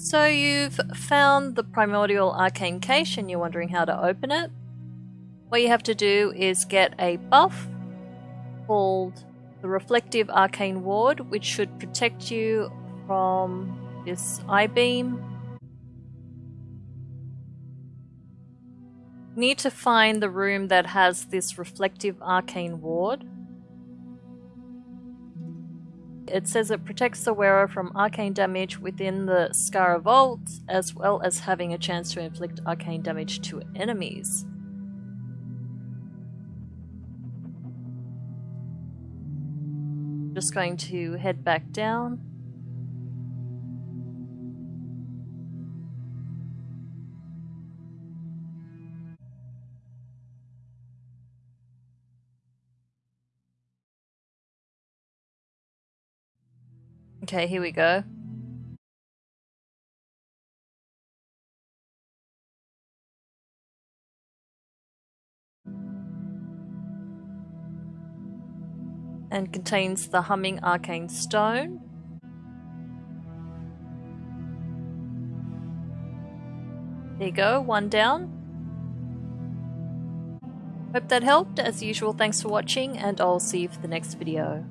So you've found the primordial arcane cache and you're wondering how to open it. What you have to do is get a buff called the Reflective Arcane Ward, which should protect you from this eye beam. Need to find the room that has this Reflective Arcane Ward. It says it protects the wearer from arcane damage within the Skara Vault, as well as having a chance to inflict arcane damage to enemies. Just going to head back down. Okay, here we go. And contains the Humming Arcane Stone. There you go, one down. Hope that helped. As usual, thanks for watching, and I'll see you for the next video.